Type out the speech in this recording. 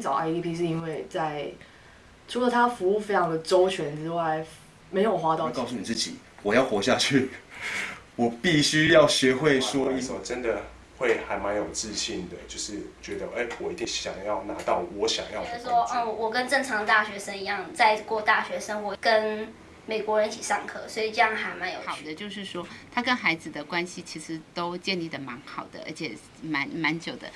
找 idp 是因为在除了他服务非常的周全之外没有花到告诉你自己我要活下去我必须要学会说一首真的会还蛮有自信的就是觉得哎我一定想要拿到我想要的说嗯我跟正常大学生一样在过大学生活跟美国人一起上课所以这样还蛮有好的就是说他跟孩子的关系其实都建立的蛮好的而且蛮蛮久的。